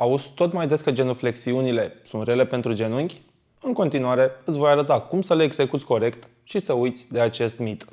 Auzi tot mai des că genuflexiunile sunt rele pentru genunchi? În continuare, îți voi arăta cum să le execuți corect și să uiți de acest mit.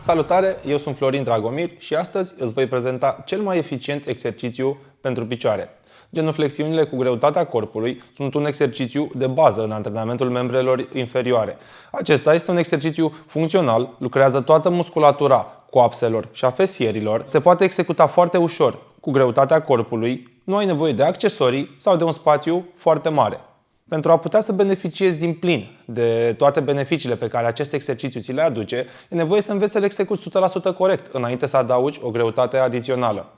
Salutare, eu sunt Florin Dragomir și astăzi îți voi prezenta cel mai eficient exercițiu pentru picioare. Genuflexiunile cu greutatea corpului sunt un exercițiu de bază în antrenamentul membrelor inferioare. Acesta este un exercițiu funcțional, lucrează toată musculatura coapselor și a fesierilor, se poate executa foarte ușor cu greutatea corpului, nu ai nevoie de accesorii sau de un spațiu foarte mare. Pentru a putea să beneficiezi din plin de toate beneficiile pe care acest exercițiu ți le aduce, e nevoie să înveți să le execuți 100% corect înainte să adaugi o greutate adițională.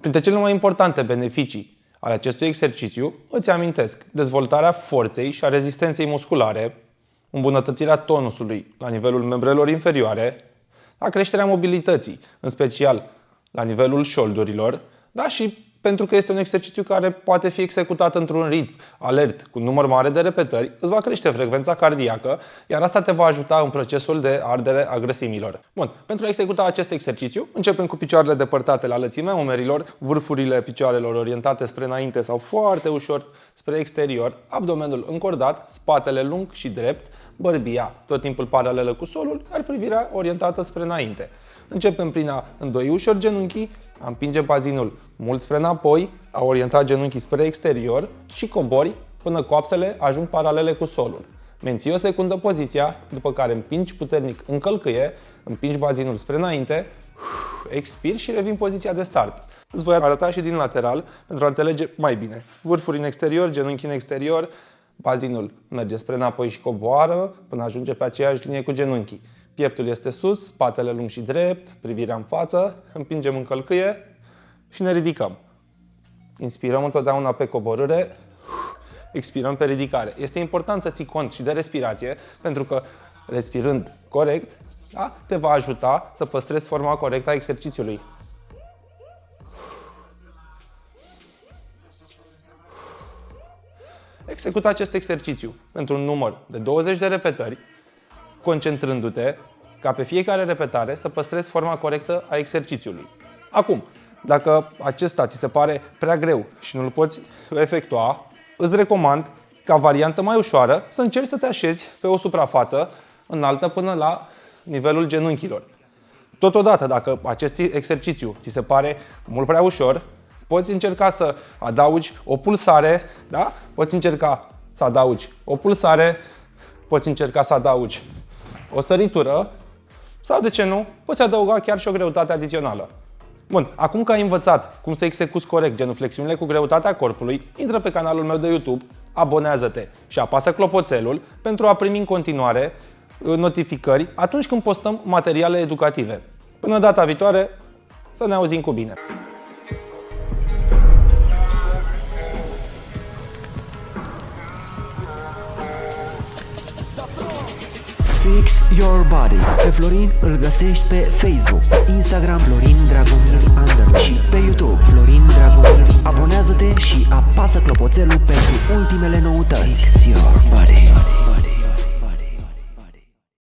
Printre cele mai importante beneficii ale acestui exercițiu, îți amintesc dezvoltarea forței și a rezistenței musculare, îmbunătățirea tonusului la nivelul membrelor inferioare, la creșterea mobilității, în special la nivelul șoldurilor, dar și pentru că este un exercițiu care poate fi executat într-un ritm alert, cu număr mare de repetări, îți va crește frecvența cardiacă, iar asta te va ajuta în procesul de ardere a grăsimilor. Bun, pentru a executa acest exercițiu, începem cu picioarele depărtate la lățimea umerilor, vârfurile picioarelor orientate spre înainte sau foarte ușor spre exterior, abdomenul încordat, spatele lung și drept, bărbia tot timpul paralelă cu solul, iar privirea orientată spre înainte. Începem prin a îndoi ușor genunchii, a împinge bazinul mult spre înapoi, a orienta genunchii spre exterior și cobori până coapsele ajung paralele cu solul. Menții o secundă poziția, după care împingi puternic în călcâie, împingi bazinul spre înainte, expiri și revin poziția de start. Îți voi arăta și din lateral pentru a înțelege mai bine. Vârfuri în exterior, genunchi în exterior, bazinul merge spre înapoi și coboară până ajunge pe aceeași linie cu genunchii. Pieptul este sus, spatele lung și drept, privirea în față, împingem în călcâie și ne ridicăm. Inspirăm întotdeauna pe coborâre, expirăm pe ridicare. Este important să ții cont și de respirație, pentru că respirând corect, da, te va ajuta să păstrezi forma corectă a exercițiului. Execută acest exercițiu pentru un număr de 20 de repetări concentrându-te ca pe fiecare repetare să păstrezi forma corectă a exercițiului. Acum, dacă acesta ți se pare prea greu și nu-l poți efectua, îți recomand, ca variantă mai ușoară, să încerci să te așezi pe o suprafață înaltă până la nivelul genunchilor. Totodată, dacă acest exercițiu ți se pare mult prea ușor, poți încerca să adaugi o pulsare, da? Poți încerca să adaugi o pulsare, poți încerca să adaugi o săritură sau, de ce nu, poți adăuga chiar și o greutate adițională. Bun, acum că ai învățat cum să execuți corect genuflexiunile cu greutatea corpului, intră pe canalul meu de YouTube, abonează-te și apasă clopoțelul pentru a primi în continuare uh, notificări atunci când postăm materiale educative. Până data viitoare, să ne auzim cu bine! Fix Your Body. Pe Florin îl găsești pe Facebook, Instagram Florin Dragomir Under și pe YouTube Florin Dragomir. Abonează-te și apasă clopoțelul pentru ultimele noutăți. Fix Your Body. body.